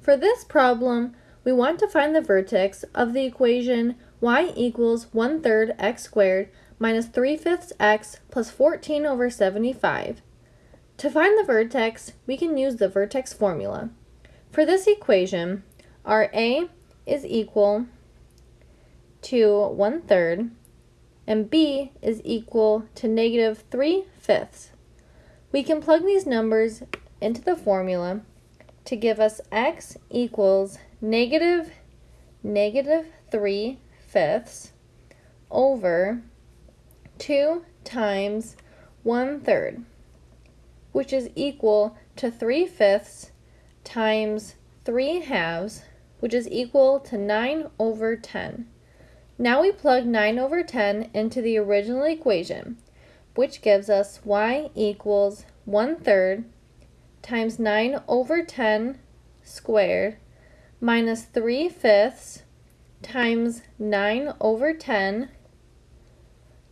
For this problem, we want to find the vertex of the equation y equals 1 third x squared minus 3 fifths x plus 14 over 75. To find the vertex, we can use the vertex formula. For this equation, our a is equal to 1 third and b is equal to negative 3 fifths. We can plug these numbers into the formula to give us x equals negative negative 3 fifths over 2 times 1 third, which is equal to 3 fifths times 3 halves, which is equal to 9 over 10. Now we plug 9 over 10 into the original equation, which gives us y equals 1 third times 9 over 10 squared minus 3 fifths times 9 over 10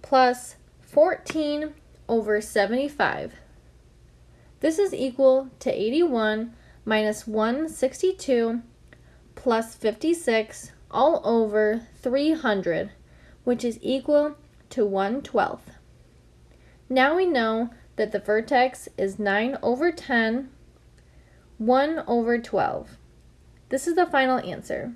plus 14 over 75. This is equal to 81 minus 162 plus 56 all over 300, which is equal to 1 12th. Now we know that the vertex is 9 over 10, 1 over 12. This is the final answer.